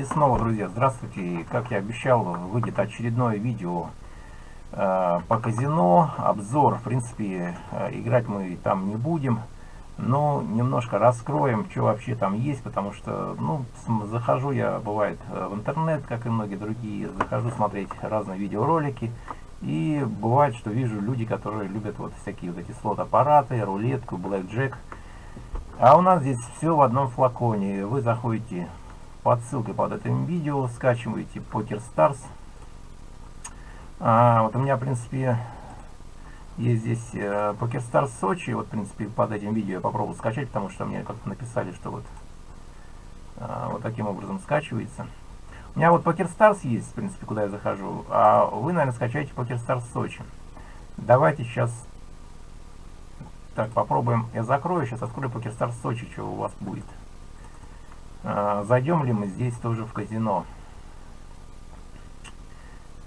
И снова, друзья, здравствуйте. Как я обещал, выйдет очередное видео э, по казино. Обзор, в принципе, э, играть мы там не будем. Но немножко раскроем, что вообще там есть, потому что, ну, захожу я, бывает, э, в интернет, как и многие другие, захожу смотреть разные видеоролики. И бывает, что вижу люди, которые любят вот всякие вот эти слот-аппараты, рулетку, блэкджек. А у нас здесь все в одном флаконе. Вы заходите под ссылкой под этим видео, скачиваете Poker Stars. А, вот у меня, в принципе, есть здесь э, Poker Stars Сочи. Вот, в принципе, под этим видео я попробую скачать, потому что мне как-то написали, что вот, э, вот таким образом скачивается. У меня вот Poker Stars есть, в принципе, куда я захожу. А вы, наверное, скачаете Poker Stars Сочи. Давайте сейчас... Так, попробуем. Я закрою, сейчас открою Poker Stars Сочи, что у вас будет. А, зайдем ли мы здесь тоже в казино?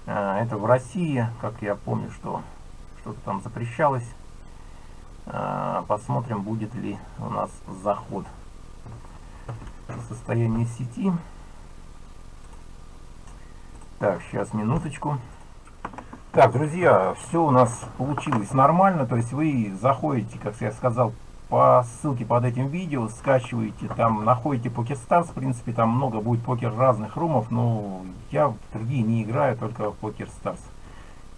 А, это в России, как я помню, что что-то там запрещалось. А, посмотрим, будет ли у нас заход. Состояние сети. Так, сейчас минуточку. Так, друзья, все у нас получилось нормально. То есть вы заходите, как я сказал, по ссылке под этим видео, скачиваете, там находите PokerStars, в принципе там много будет покер разных румов, но я в другие не играю, только в PokerStars.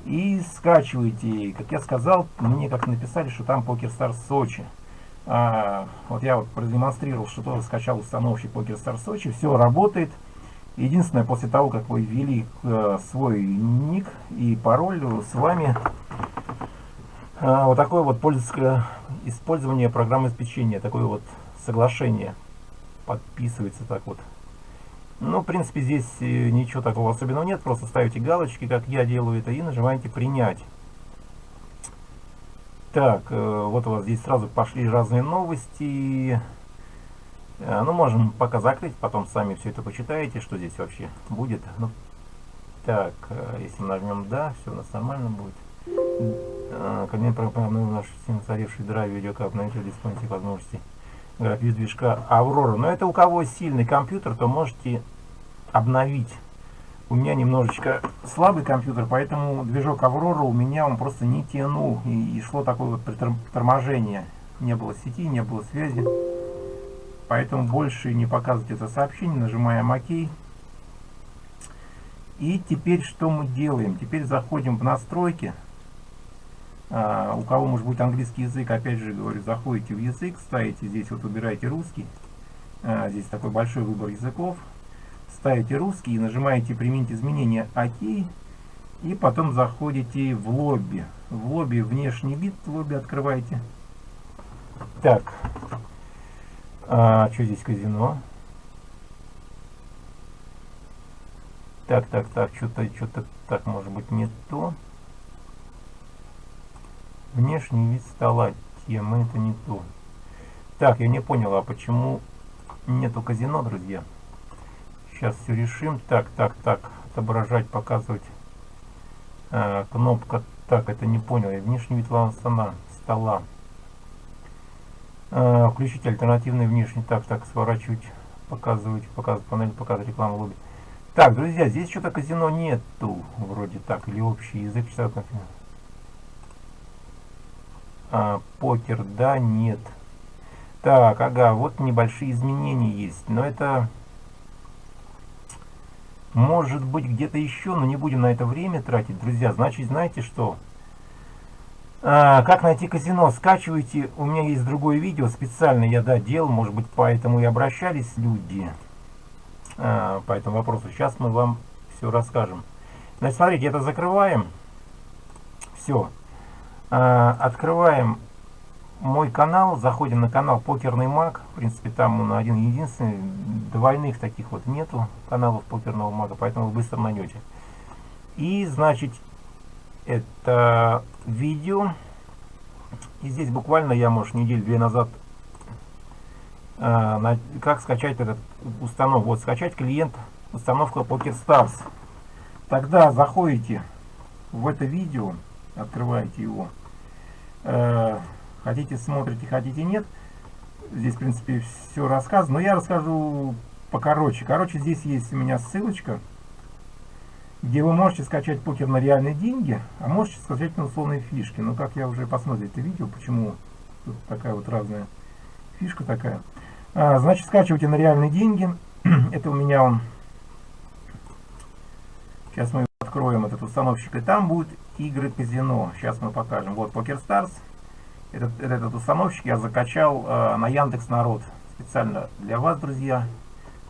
И скачиваете, как я сказал, мне как написали, что там PokerStars Сочи. А, вот я вот продемонстрировал, что тоже скачал установщик PokerStars Сочи, все работает. Единственное, после того, как вы ввели э, свой ник и пароль, с вами э, вот такое вот пользовательское использование программы обеспечения, такое вот соглашение подписывается так вот. Ну, в принципе, здесь э, ничего такого особенного нет, просто ставите галочки, как я делаю это, и нажимаете «Принять». Так, э, вот у вас здесь сразу пошли разные новости. Э, ну, можем пока закрыть, потом сами все это почитаете, что здесь вообще будет. Ну, так, если нажмем «Да», все у нас нормально будет. Кабинет программный наш устаревший драйв видеокап на это диспонсии возможности графиз движка Аврора. Но это у кого сильный компьютер, то можете обновить. У меня немножечко слабый компьютер, поэтому движок Аврора у меня он просто не тянул. И, и шло такое вот торможение. Не было сети, не было связи. Поэтому больше не показывать это сообщение. Нажимаем ОК. И теперь что мы делаем? Теперь заходим в настройки. А, у кого может быть английский язык, опять же говорю, заходите в язык, ставите здесь, вот выбираете русский. А, здесь такой большой выбор языков. Ставите русский и нажимаете применить изменения ОК. И потом заходите в лобби. В лобби внешний вид лобби открываете. Так. А, что здесь казино? Так, так, так, что-то, что-то, так, может быть, не то. Внешний вид стола. Тема это не то. Так, я не понял, а почему нету казино, друзья? Сейчас все решим. Так, так, так. Отображать, показывать. А, кнопка. Так, это не понял. Я внешний вид стола. стола. А, включить альтернативный внешний. Так, так, сворачивать, показывать, показывать панель, показывать рекламу лобби. Так, друзья, здесь что-то казино нету. Вроде так. Или общий язык например. А, покер, да, нет. Так, ага, вот небольшие изменения есть. Но это может быть где-то еще, но не будем на это время тратить, друзья. Значит, знаете что? А, как найти казино? Скачивайте. У меня есть другое видео, специально я, да. Может быть, поэтому и обращались люди а, по этому вопросу. Сейчас мы вам все расскажем. Значит, смотрите, это закрываем. Все. А, открываем мой канал, заходим на канал Покерный Маг. В принципе, там он один единственный. Двойных таких вот нету каналов Покерного Мага, поэтому вы быстро найдете. И, значит, это видео. И здесь буквально я, может, неделю-две назад на, как скачать этот установку. Вот, скачать клиент установка PokerStars. Тогда заходите в это видео открываете его. Э, хотите смотрите, хотите нет. Здесь, в принципе, все рассказано. Но я расскажу покороче. Короче, здесь есть у меня ссылочка, где вы можете скачать покер на реальные деньги, а можете скачать на условные фишки. Но как я уже посмотрел это видео, почему тут такая вот разная фишка такая. А, значит, скачивайте на реальные деньги. это у меня он... Сейчас мы откроем этот установщик, и там будет игры казино. Сейчас мы покажем. Вот Poker Stars. Этот, этот установщик я закачал э, на Яндекс Народ. Специально для вас, друзья.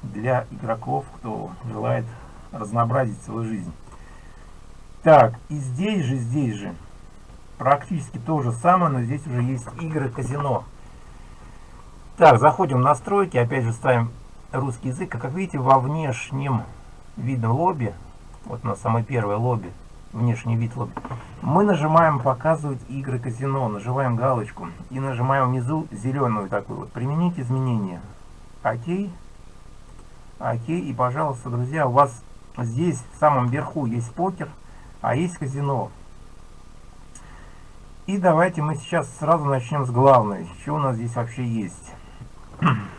Для игроков, кто желает разнообразить свою жизнь. Так, и здесь же, здесь же, практически то же самое, но здесь уже есть игры казино. Так, заходим в настройки, опять же ставим русский язык. А как видите, во внешнем видном лобби, вот на самой первой лобби, внешний вид лобби, мы нажимаем «Показывать игры казино», нажимаем галочку и нажимаем внизу зеленую такую вот «Применить изменения». Окей. Окей. И, пожалуйста, друзья, у вас здесь в самом верху есть покер, а есть казино. И давайте мы сейчас сразу начнем с главной. Что у нас здесь вообще есть?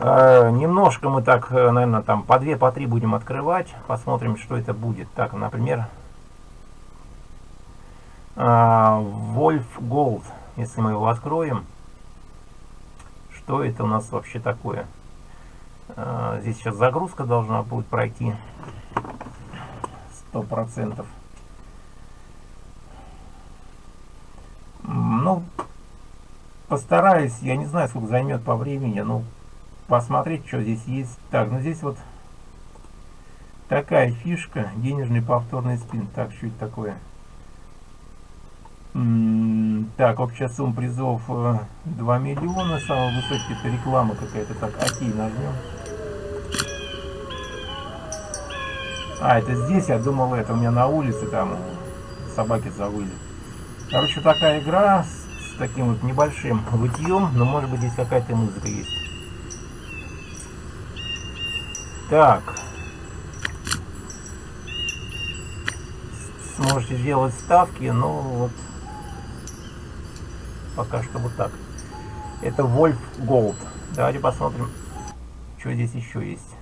Э, немножко мы так, э, наверное, там по две, по три будем открывать. Посмотрим, что это будет. Так, например, э, Wolf Gold. Если мы его откроем, что это у нас вообще такое? Здесь сейчас загрузка должна будет пройти. Сто процентов. Ну, постараюсь, я не знаю, сколько займет по времени, но посмотреть, что здесь есть. Так, ну здесь вот такая фишка, денежный повторный спин. Так, что это такое? М -м так, общая сумма призов 2 э, миллиона, самая высокая это реклама какая-то. Так, окей, нажмем. А, это здесь, я думал, это у меня на улице, там собаки завыли. Короче, такая игра с таким вот небольшим вытьем, но может быть здесь какая-то музыка есть. Так. Сможете сделать ставки, но вот пока что вот так. Это Wolf Gold. Давайте посмотрим, что здесь еще есть.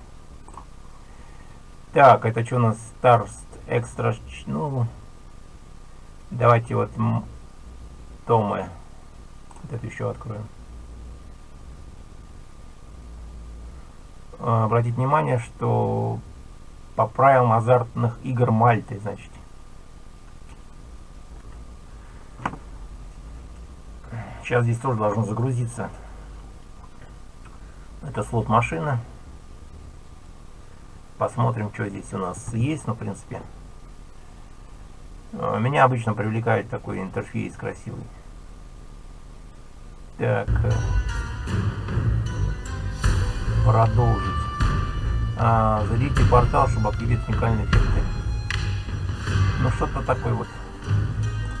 Так, это что у нас? Starst Extra. Ну, давайте вот Томы. Вот это еще откроем. Обратить внимание, что по правилам азартных игр Мальты, значит. Сейчас здесь тоже должно загрузиться. Это слот машины. Посмотрим, что здесь у нас есть. Ну, в принципе, э, меня обычно привлекает такой интерфейс красивый. Так. Продолжить. А, зайдите в портал, чтобы активировать уникальные эффекты. Ну что-то такое вот.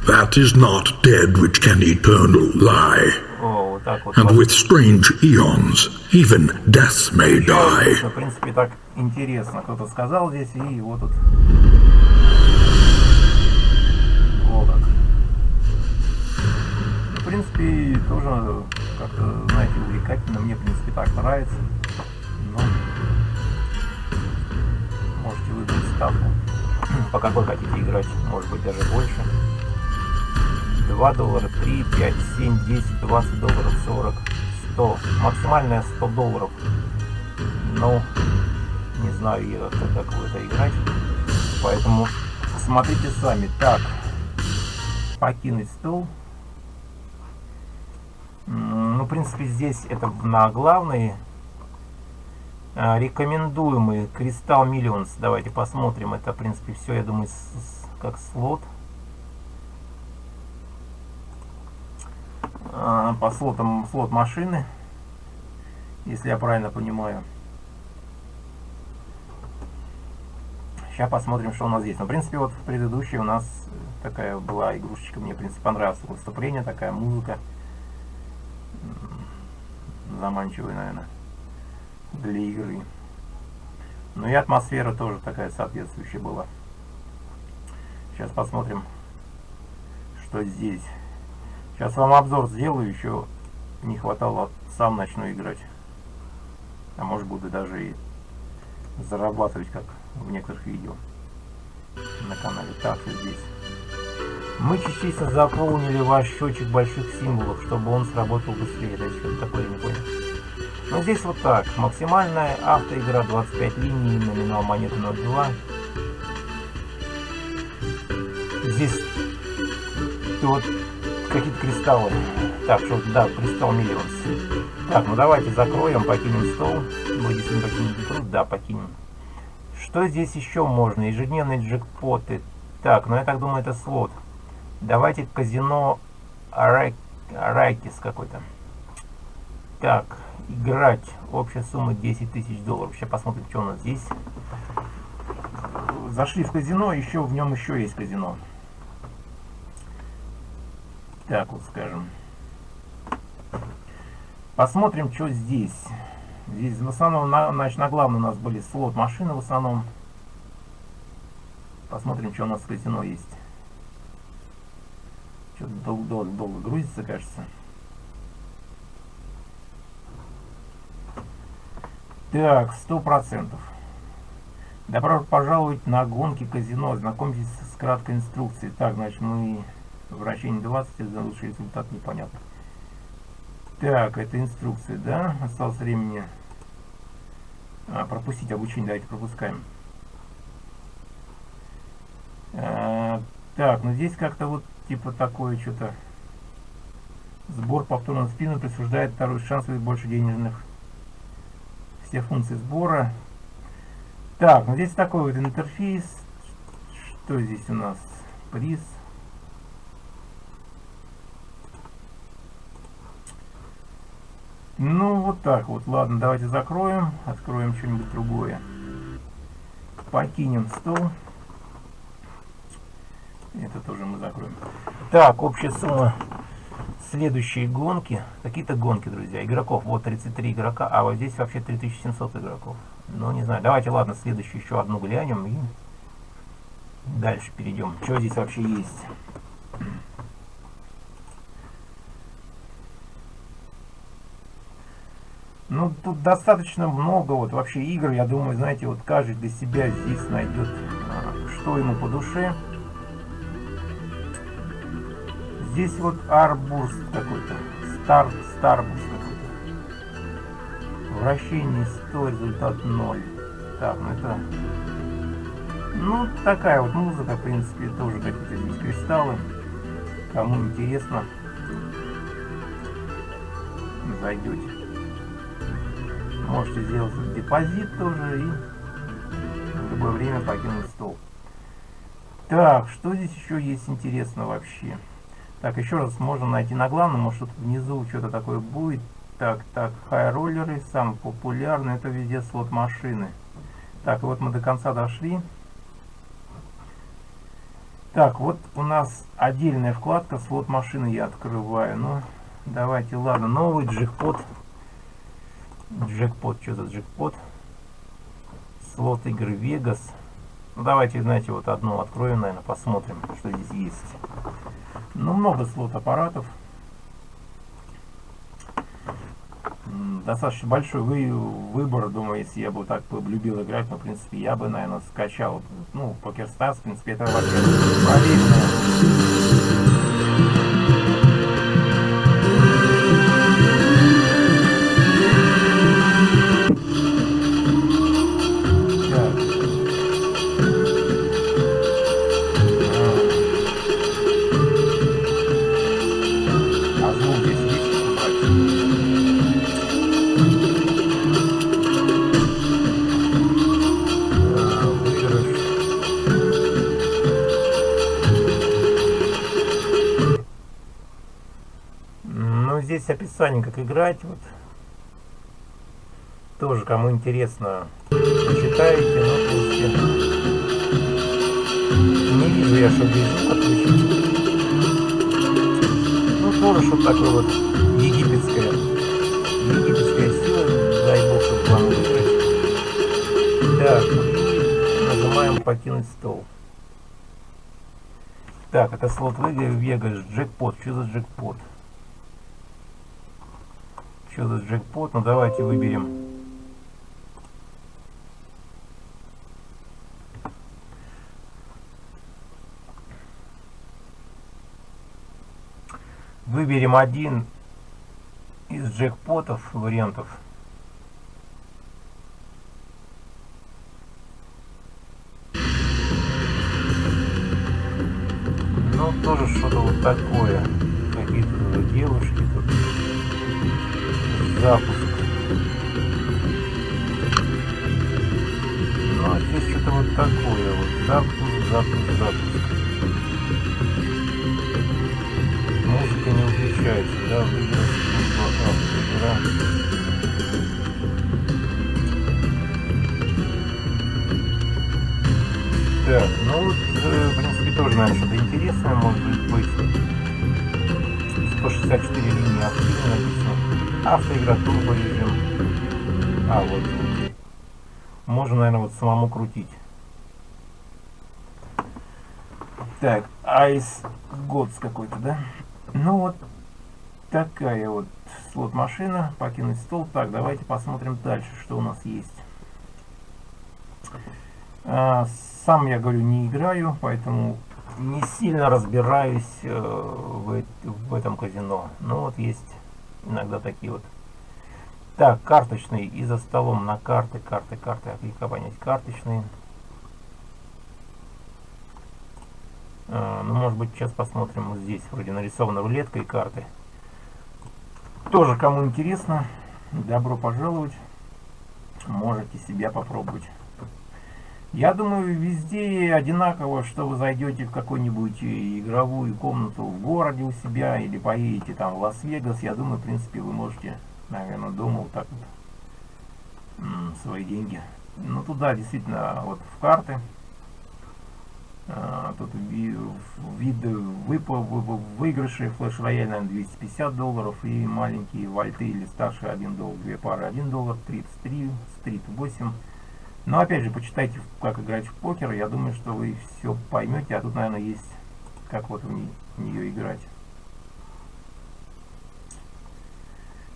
That is not dead which can eternal lie. О, вот так вот. And with strange eons, even death may die. В принципе, так интересно. Кто-то сказал здесь, и его тут... Вот так. В принципе, тоже как-то, знаете, увлекательно. Мне, в принципе, так нравится. По какой хотите играть, может быть даже больше. 2 доллара, 3, 5, 7, 10, 20 долларов, 40, 100. Максимальная 100 долларов. Но не знаю как, как вы это играть. Поэтому смотрите сами. Так, покинуть стол. Ну, в принципе, здесь это на главные а, рекомендуемый Кристалл Millions. Давайте посмотрим. Это, в принципе, все, я думаю, как слот. А, по слотам слот машины, если я правильно понимаю. Сейчас посмотрим, что у нас здесь. Но, в принципе, вот в предыдущей у нас такая была игрушечка. Мне, в принципе, понравилось выступление, такая музыка. Заманчивая, наверное для игры. Ну и атмосфера тоже такая соответствующая была. Сейчас посмотрим, что здесь. Сейчас вам обзор сделаю, еще не хватало сам начну играть. А может буду даже и зарабатывать, как в некоторых видео на канале. Так, вот здесь. Мы частично заполнили ваш счетчик больших символов, чтобы он сработал быстрее. Это что такое, не понял. Но здесь вот так. Максимальная автоигра 25 линий, номинал монеты 0,2. Здесь вот какие-то кристаллы. Так, что да, кристалл миллион. Так, ну давайте закроем, покинем стол. Действительно покинем труд, да, покинем. Что здесь еще можно? Ежедневные джекпоты. Так, ну я так думаю, это слот. Давайте казино Арай... Арайкис какой-то. Так, играть. Общая сумма 10 тысяч долларов. Сейчас посмотрим, что у нас здесь. Зашли в казино, еще в нем еще есть казино. Так вот скажем. Посмотрим, что здесь. Здесь в основном, на, значит, на главном у нас были слот машины в основном. Посмотрим, что у нас в казино есть. Что-то долго, долго, долго грузится, кажется. Так, сто процентов. Добро пожаловать на гонки казино. Знакомьтесь с краткой инструкцией. Так, значит, мы вращение 20, за лучший результат непонятно. Так, это инструкция, да? Осталось времени а, пропустить обучение. Давайте пропускаем. А, так, ну здесь как-то вот типа такое что-то. Сбор повторного спина присуждает второй шанс и больше денежных. Все функции сбора. Так, ну здесь такой вот интерфейс. Что здесь у нас? Приз. Ну, вот так вот. Ладно, давайте закроем. Откроем что-нибудь другое. Покинем стол. Это тоже мы закроем. Так, общая сумма следующие гонки. Какие-то гонки, друзья. Игроков. Вот 33 игрока. А вот здесь вообще 3700 игроков. Ну, не знаю. Давайте, ладно, следующую еще одну глянем. И дальше перейдем. Что здесь вообще есть? Ну, тут достаточно много вот вообще игр. Я думаю, знаете, вот каждый для себя здесь найдет, а, что ему по душе. Здесь вот Арбурс какой-то. Стар, Старбурс какой-то. Вращение 100, результат 0. Так, ну это... Ну, такая вот музыка, в принципе, тоже какие-то здесь кристаллы. Кому интересно, зайдете. Можете сделать депозит тоже и в любое время покинуть стол. Так, что здесь еще есть интересно вообще? Так, еще раз можно найти на главном, может тут внизу что-то такое будет. Так, так, хай-роллеры, самый популярный, это везде слот машины. Так, вот мы до конца дошли. Так, вот у нас отдельная вкладка, слот машины я открываю. Ну, давайте, ладно, новый джекпот Джекпот, что за джекпот? Слот игры Vegas. Ну, давайте, знаете, вот одну откроем, наверное, посмотрим, что здесь есть. Ну, много слот аппаратов. Достаточно большой вы, выбор, думаю, если я бы так любил играть, но, в принципе, я бы, наверное, скачал, ну, PokerStars, в принципе, это вообще проверенная здесь описание, как играть. Вот. Тоже, кому интересно, почитайте. Но, принципе, не вижу я, что без отключить. Ну, тоже что такое вот египетская, египетская сила, дай бог, чтобы вам выиграть. Так, нажимаем покинуть стол. Так, это слот Вегас, джекпот. Что за джекпот? Что за джекпот? Ну давайте выберем. Выберем один из джекпотов вариантов. Ну, тоже что-то вот такое. Какие-то девушки Запуск. Ну, а здесь что-то вот такое. Вот запуск, запуск, запуск. Музыка не выключается, да, выиграть игра. Так, ну вот, э, в принципе, тоже, наверное, что-то интересное может быть. 164 линии активно написано. Автоигра, турбо режим. А, вот. Можно, наверное, вот самому крутить. Так, Ice Gods какой-то, да? Ну вот такая вот слот-машина. Покинуть стол. Так, давайте посмотрим дальше, что у нас есть. А, сам, я говорю, не играю, поэтому не сильно разбираюсь э, в, в этом казино. Но вот есть иногда такие вот. Так, карточный. И за столом на карты, карты, карты. Понять карточные. А, ну, может быть, сейчас посмотрим. Вот здесь вроде нарисована рулетка и карты. Тоже, кому интересно, добро пожаловать. Можете себя попробовать. Я думаю, везде одинаково, что вы зайдете в какую-нибудь игровую комнату в городе у себя или поедете там в Лас-Вегас. Я думаю, в принципе, вы можете, наверное, дома вот так вот свои деньги. Ну, туда действительно вот в карты. А, тут вид выигрыши флеш рояль, наверное, 250 долларов и маленькие вальты или старшие 1 доллар, две пары 1 доллар, 33, стрит 8 но опять же, почитайте, как играть в покер. Я думаю, что вы все поймете. А тут, наверное, есть, как вот в, не, в нее играть.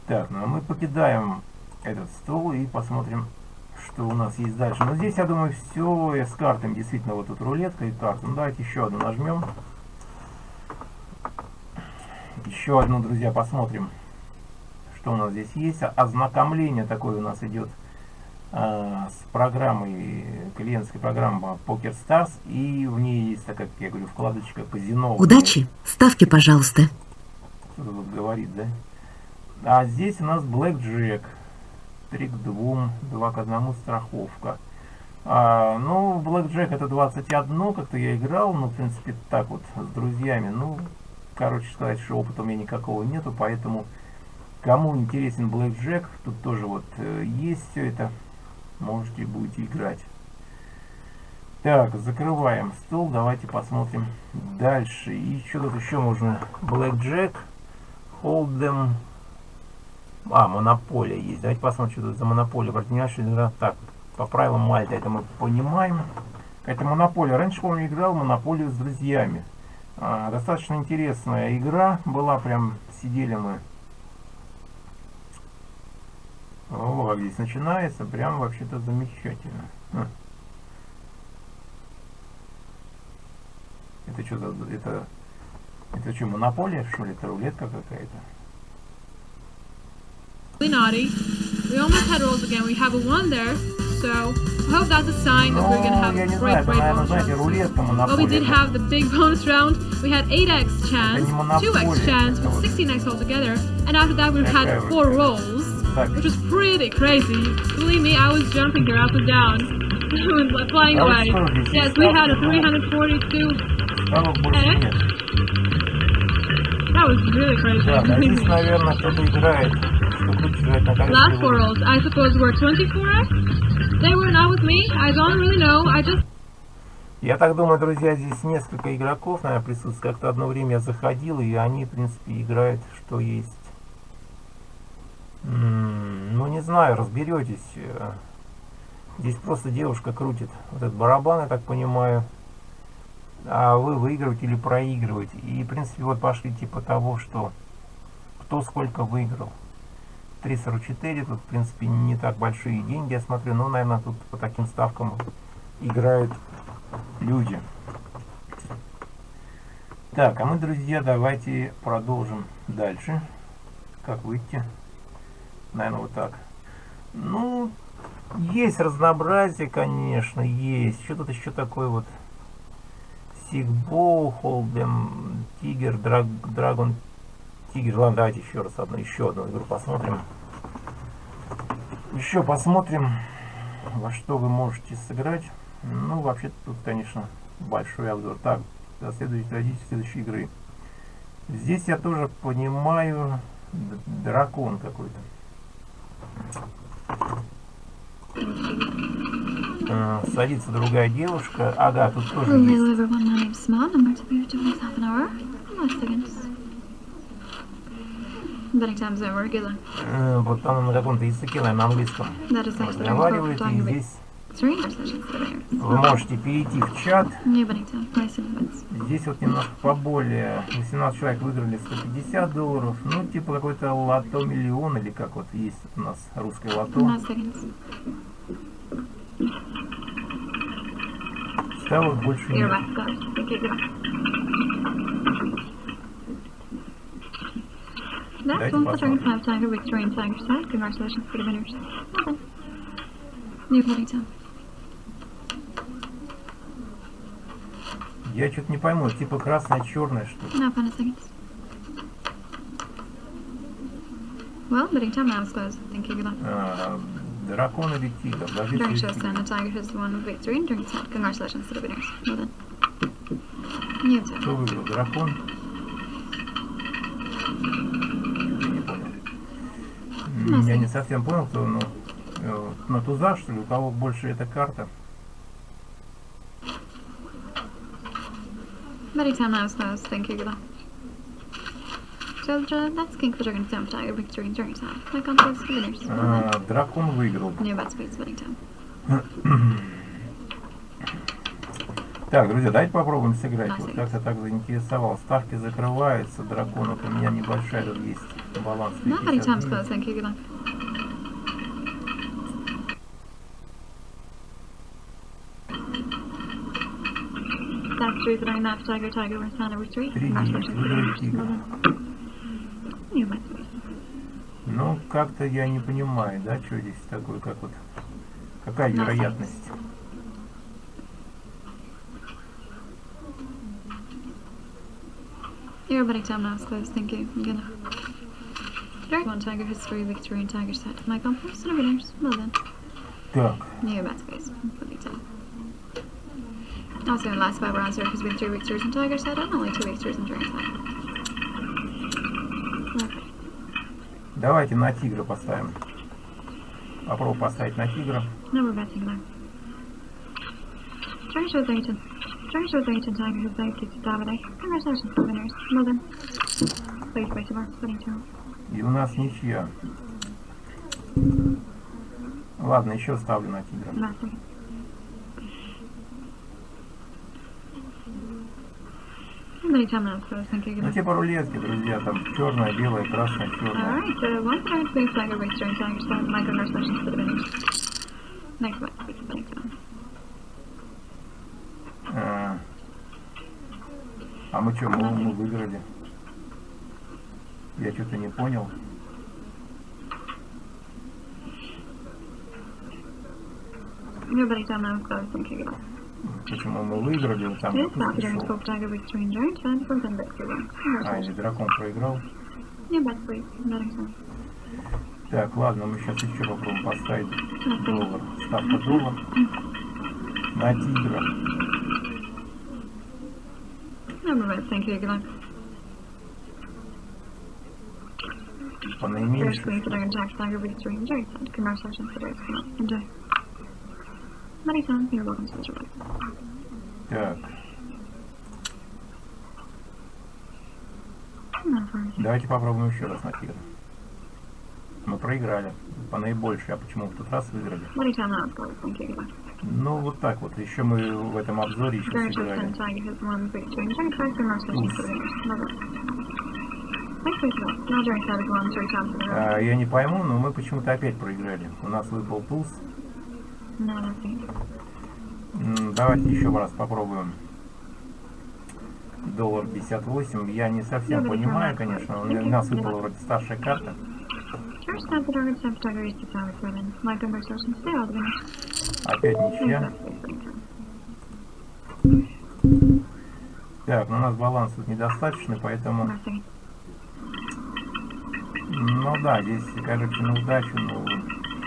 Так, ну а мы покидаем этот стол и посмотрим, что у нас есть дальше. Но здесь, я думаю, все с картами. Действительно, вот тут рулетка и карта. Ну, давайте еще одну нажмем. Еще одну, друзья, посмотрим, что у нас здесь есть. Ознакомление такое у нас идет с программой, клиентской программой Poker Stars, и в ней есть, так как я говорю, вкладочка казино. Удачи! Ставьте, пожалуйста. Кто-то вот говорит, да? А здесь у нас Black Jack. 3 к 2, 2 к 1 страховка. А, ну, Black Jack это 21, как-то я играл, ну, в принципе, так вот, с друзьями. Ну, короче сказать, что опыта у меня никакого нету, поэтому кому интересен Black Jack, тут тоже вот э, есть все это можете будете играть. Так, закрываем стол. Давайте посмотрим дальше. И что тут еще можно? Black Jack, Hold'em. А, монополия есть. Давайте посмотрим, что тут за монополия. Партнершая игра. Так, по правилам Мальта это мы понимаем. Это монополия. Раньше, помню, играл монополию с друзьями. А, достаточно интересная игра была. Прям сидели мы как здесь начинается, прям вообще-то замечательно. Хм. Это что за... Это, это что, монополия, что ли? Это рулетка какая-то? naughty. We almost had rolls again. We have a one there, so I hope that's a sign that we're gonna have a great, great bonus round. Well, we did have the big bonus round. We had 8x chance, 2x chance, with 16x altogether, and after that we had four rolls which was pretty crazy. Believe me, I was jumping here up and down, flying away. Yes, we had a 342 X. That was really crazy. Last rolls, I suppose, were 24X? They were not with me. I don't really know. I just... Я так думаю, друзья, здесь несколько игроков, наверное, присутствует. Как-то одно время я заходил, и они, в принципе, играют, что есть. Ну, не знаю, разберетесь. Здесь просто девушка крутит вот этот барабан, я так понимаю. А вы выигрываете или проигрываете. И, в принципе, вот пошли типа того, что кто сколько выиграл. 344, тут, в принципе, не так большие деньги, я смотрю. Но, наверное, тут по таким ставкам играют люди. Так, а мы, друзья, давайте продолжим дальше. Как выйти? Наверное, вот так. Ну, есть разнообразие, конечно, есть. Что тут еще такое вот? Сигбоу, Холдем, Тигер, Драг, Драгон, Тигер. Ладно, давайте еще раз одну, еще одну игру посмотрим. Еще посмотрим, во что вы можете сыграть. Ну, вообще тут, конечно, большой обзор. Так, следующий, родитель следующей игры. Здесь я тоже понимаю дракон какой-то. Э, садится другая девушка. Ага, тут тоже есть. Э, вот там на каком-то языке, на английском. Разговаривает, и здесь вы можете перейти в чат. Здесь вот немножко поболее. 18 человек выиграли 150 долларов. Ну, типа какой-то лото миллион или как вот есть у нас русское лото. Ставок больше нет. That's one for 25 Tiger Victory and Tiger Side. Congratulations for the winners. New Paddington. Я что-то не пойму, типа красное-черное что ли? No, fun seconds. Well, bidding time now closed. Thank you, good luck. дракон или тигр? Даже During showstone, the tiger has won victory and during set. Congratulations to the winners. Well done. Нет. Кто выиграл? Дракон? Не понял. Я не совсем понял, кто, но э, на туза, что ли, у кого больше эта карта? Смотрите, она осталась тонкие игла. А, дракон выиграл. Так, друзья, давайте попробуем сыграть. Вот как-то так заинтересовал. Ставки закрываются, драконов у меня небольшая, тут есть баланс. 51. Throwing that tiger, tiger, with Santa retreat. Ну, как-то я не понимаю, да, что здесь такое, как вот, какая вероятность? Your betting time now is closed, thank you. I'm gonna... Direct one tiger history, victory, and tiger set. My compass, and winners. Well done. Так. Your bet space. Betting time. I was going to last five rounds here because we have three victories in Tiger side and only two victories in Dragon side. Okay. Давайте на тигра поставим. Попробую поставить на тигра. There. Dragon shows Leighton. Dragon shows Leighton Tiger has died to Davide. Congratulations to winners. Well done. Please wait to mark betting two. И у нас ничья. Ладно, еще ставлю на тигра. Nothing. Ну, типа рулетки, друзья, там черная, белая, красная, черная. Alright, so one side please flag a race during time, so my congratulations to the winners. Next one, please, thank you. А, а мы что, мы, мы выиграли? Я что-то не понял. Nobody I'm close, thank you. Почему мы выиграли, там А, или дракон проиграл. Так, ладно, мы сейчас еще попробуем поставить доллар. Ставка доллар. На тигра. По наименьшему. Марisa, you're welcome to the Так. Давайте попробуем еще раз на тигра. Мы проиграли. По наибольшей. А почему в тот раз выиграли? Ну, вот так вот. Еще мы в этом обзоре еще сыграли. А, я не пойму, но мы почему-то опять проиграли. У нас выпал туз. Давайте еще раз попробуем. доллар 58. Я не совсем понимаю, конечно. У нас выпала вроде старшая карта. Опять ничья. Так, ну у нас баланс тут недостаточный, поэтому... Ну да, здесь, короче, на удачу, ну,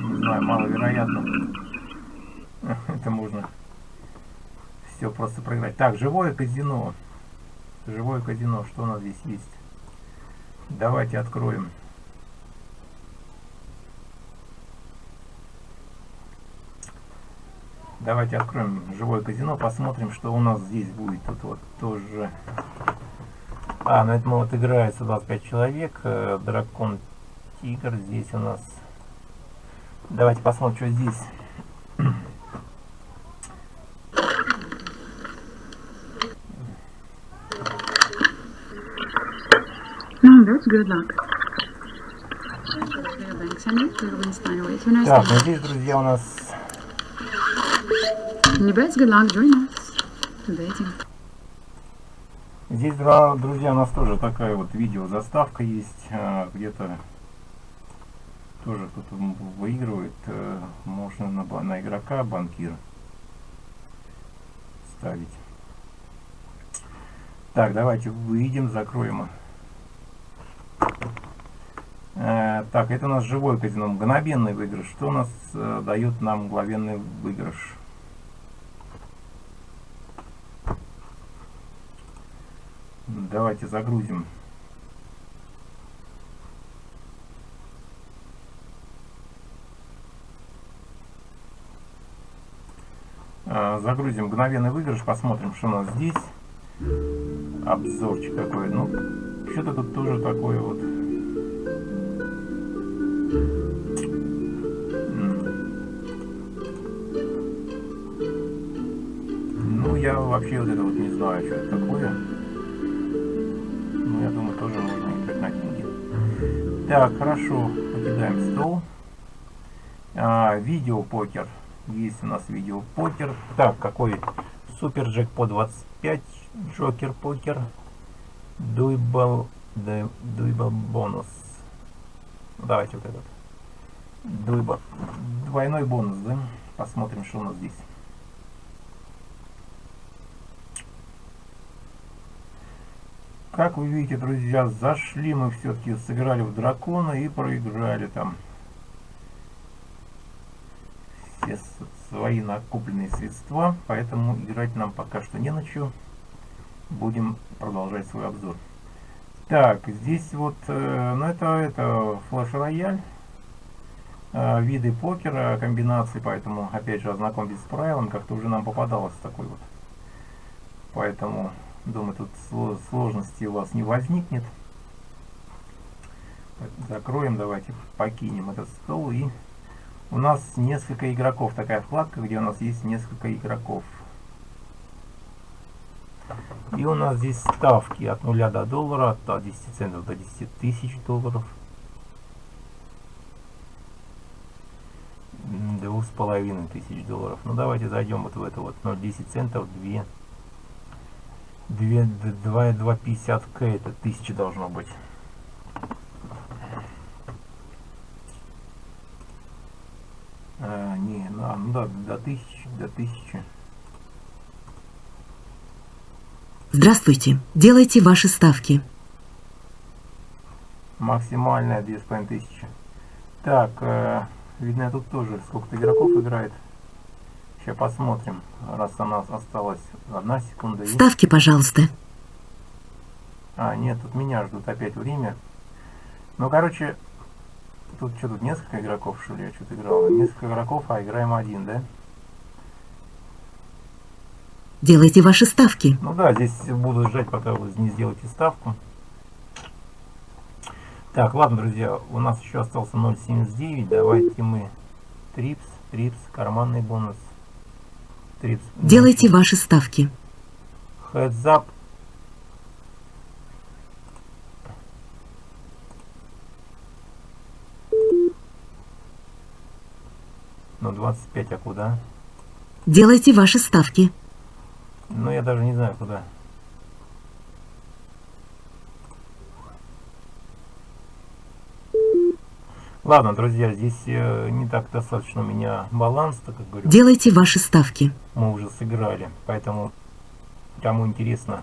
не знаю, маловероятно. Это можно все просто проиграть. Так, живое казино. Живое казино, что у нас здесь есть? Давайте откроем. Давайте откроем живое казино, посмотрим, что у нас здесь будет. Тут вот тоже... А, ну это мы вот играется 25 человек. Э, дракон Тигр. Здесь у нас... Давайте посмотрим, что здесь. No, that's good luck. Так, ну здесь, друзья, у нас Здесь, друзья, у нас тоже такая вот видео заставка есть, а, где-то тоже кто-то выигрывает, э, можно на, на игрока банкир ставить. Так, давайте выйдем, закроем. Э, так, это у нас живой казино, мгновенный выигрыш. Что у нас э, дает нам мгновенный выигрыш? Давайте загрузим. А, загрузим мгновенный выигрыш, посмотрим, что у нас здесь. Обзорчик какой. Ну, что-то тут тоже такое вот. Ну, я вообще вот это вот не знаю, что это такое я думаю, тоже можно играть на деньги. Так, хорошо, покидаем стол. А, видеопокер. Есть у нас видеопокер. Так, какой? Супер джекпот 25, Джокер покер, Дуйбал, Дуйбал бонус. Давайте вот этот. Дуйбал. Двойной бонус, да? Посмотрим, что у нас здесь. Как вы видите, друзья, зашли мы все-таки, сыграли в дракона и проиграли там все свои накопленные средства, поэтому играть нам пока что не на. Будем продолжать свой обзор. Так, здесь вот, э, ну это, это флеш-рояль, э, виды покера, комбинации, поэтому, опять же, ознакомьтесь с правилами, как-то уже нам попадалось такой вот. Поэтому Думаю, тут сложности у вас не возникнет. Закроем, давайте покинем этот стол. И у нас несколько игроков. Такая вкладка, где у нас есть несколько игроков. И у нас здесь ставки от 0 до доллара, от 10 центов до 10 тысяч долларов. Двух с половиной тысяч долларов. Ну давайте зайдем вот в это вот 0,10 центов, 2 2,50 к это 1000 должно быть. А, не, ну, а, ну да, до 1000, до 1000. Здравствуйте. Делайте ваши ставки. Максимальная 2500. Так, э, видно тут тоже сколько-то игроков играет. Сейчас посмотрим, раз у нас осталась одна секунда. Ставки, пожалуйста. А, нет, тут меня ждут опять время. Ну, короче, тут что, тут несколько игроков, что ли? Я что-то играл. Несколько игроков, а играем один, да? Делайте ваши ставки. Ну да, здесь буду ждать, пока вы не сделаете ставку. Так, ладно, друзья, у нас еще остался 0.79. Давайте мы трипс, трипс, карманный бонус. Делайте ваши ставки. Heads. Ну, 25, а куда? Делайте ваши ставки. Ну я даже не знаю куда. Ладно, друзья, здесь э, не так достаточно у меня баланс, так как говорю. Делайте ваши ставки. Мы уже сыграли, поэтому кому интересно,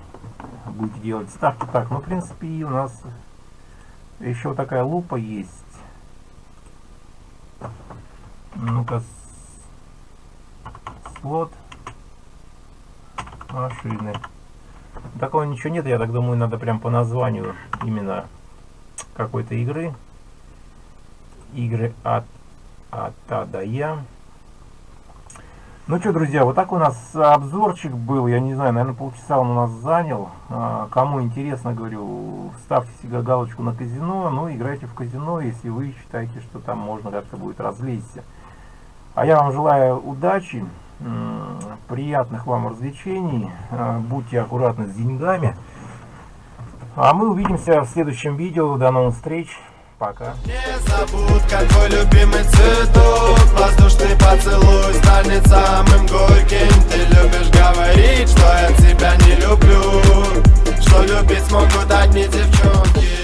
будете делать ставки. Так, ну, в принципе, у нас еще вот такая лупа есть. Ну-ка, слот машины. Такого ничего нет, я так думаю, надо прям по названию именно какой-то игры игры от, от А до Я. Ну что, друзья, вот так у нас обзорчик был. Я не знаю, наверное, полчаса он у нас занял. А, кому интересно, говорю, ставьте себе галочку на казино. Ну, играйте в казино, если вы считаете, что там можно как-то будет развлечься. А я вам желаю удачи, Э, приятных вам развлечений, э, будьте аккуратны с деньгами. А мы увидимся в следующем видео, до новых встреч, пока. Не забудь, как твой любимый цветок, воздушный поцелуй станет самым горьким. Ты любишь говорить, что я тебя не люблю, что любить смогут одни девчонки.